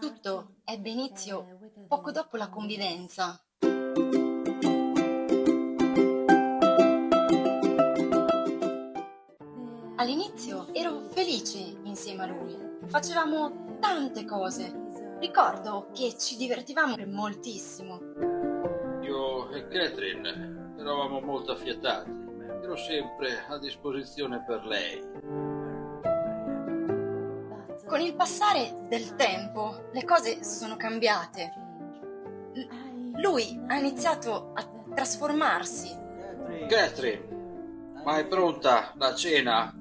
Tutto ebbe inizio poco dopo la convivenza. All'inizio ero felice insieme a lui, facevamo tante cose. Ricordo che ci divertivamo moltissimo. Io e Catherine eravamo molto affiatati. Ero sempre a disposizione per lei. Con il passare del tempo le cose sono cambiate. L- lui ha iniziato a trasformarsi. Catherine, ma è pronta la cena?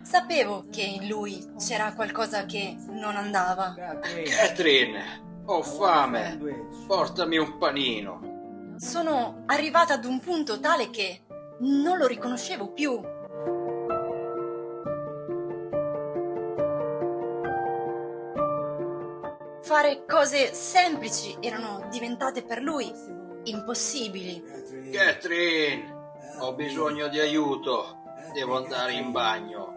Sapevo che in lui c'era qualcosa che non andava. Catherine, ho fame. Portami un panino. Sono arrivata ad un punto tale che non lo riconoscevo più. Fare cose semplici erano diventate per lui impossibili. Catherine, ho bisogno di aiuto. Devo andare in bagno.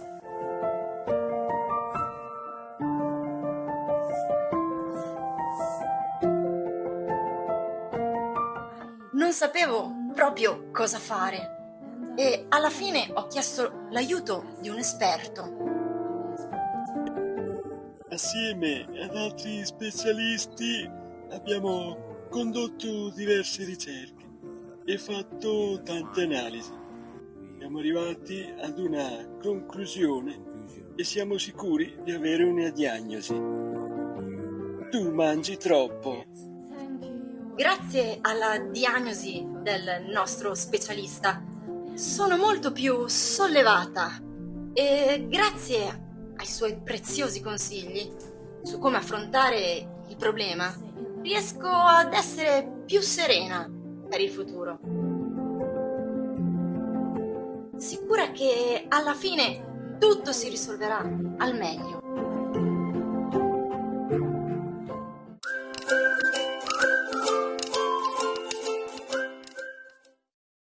Non sapevo proprio cosa fare e alla fine ho chiesto l'aiuto di un esperto. Assieme ad altri specialisti abbiamo condotto diverse ricerche e fatto tante analisi. Siamo arrivati ad una conclusione e siamo sicuri di avere una diagnosi. Tu mangi troppo. Grazie alla diagnosi del nostro specialista sono molto più sollevata e grazie ai suoi preziosi consigli su come affrontare il problema riesco ad essere più serena per il futuro. Sicura che alla fine tutto si risolverà al meglio.